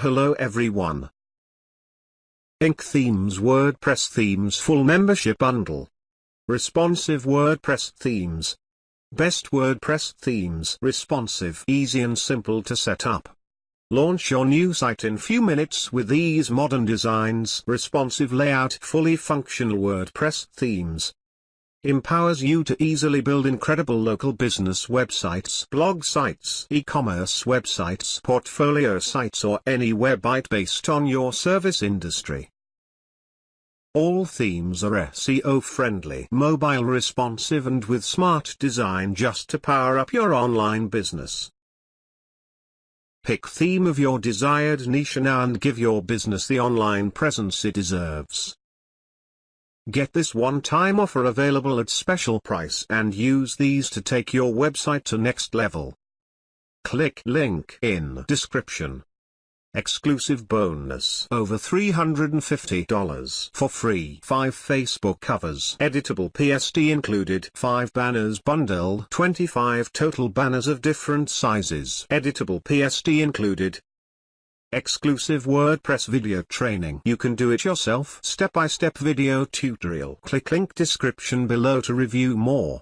Hello everyone. InkThemes WordPress Themes Full Membership Bundle. Responsive WordPress Themes. Best WordPress Themes. Responsive, easy and simple to set up. Launch your new site in few minutes with these modern designs. Responsive layout, fully functional WordPress themes empowers you to easily build incredible local business websites, blog sites, e-commerce websites, portfolio sites or any website based on your service industry. All themes are SEO friendly, mobile responsive and with smart design just to power up your online business. Pick theme of your desired niche now and give your business the online presence it deserves. Get this one-time offer available at special price and use these to take your website to next level. Click link in description. Exclusive bonus over $350 for free. 5 Facebook covers. Editable PSD included. 5 banners bundle. 25 total banners of different sizes. Editable PSD included. Exclusive WordPress video training. You can do it yourself. Step-by-step -step video tutorial. Click link description below to review more.